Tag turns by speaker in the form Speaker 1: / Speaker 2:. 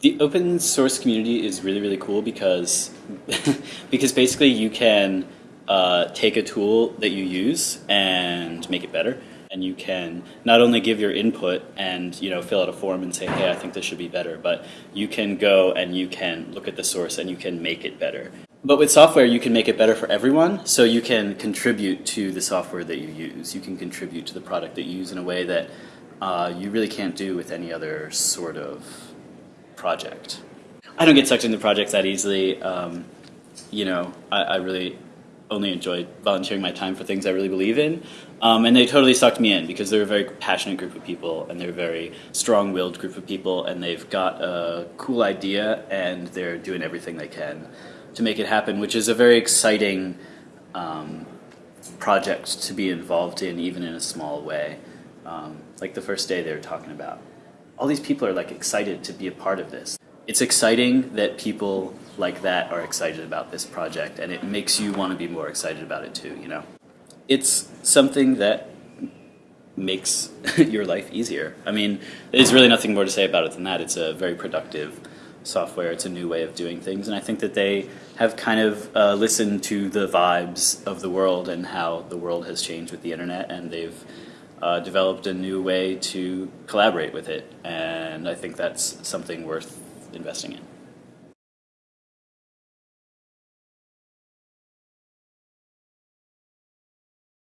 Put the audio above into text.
Speaker 1: The open source community is really really cool because because basically you can uh, take a tool that you use and make it better, and you can not only give your input and you know fill out a form and say hey I think this should be better, but you can go and you can look at the source and you can make it better. But with software, you can make it better for everyone. So you can contribute to the software that you use. You can contribute to the product that you use in a way that uh, you really can't do with any other sort of project. I don't get sucked into projects that easily. Um, you know, I, I, really only enjoy volunteering my time for things I really believe in. Um, and they totally sucked me in because they're a very passionate group of people and they're a very strong-willed group of people and they've got a cool idea and they're doing everything they can to make it happen, which is a very exciting um, project to be involved in, even in a small way. Um, like the first day they were talking about, all these people are like excited to be a part of this. It's exciting that people like that are excited about this project, and it makes you want to be more excited about it too. You know, it's something that makes your life easier. I mean, there's really nothing more to say about it than that. It's a very productive software. It's a new way of doing things, and I think that they have kind of uh, listened to the vibes of the world and how the world has changed with the internet, and they've uh, developed a new way to collaborate with it. And I think that's something worth investing in.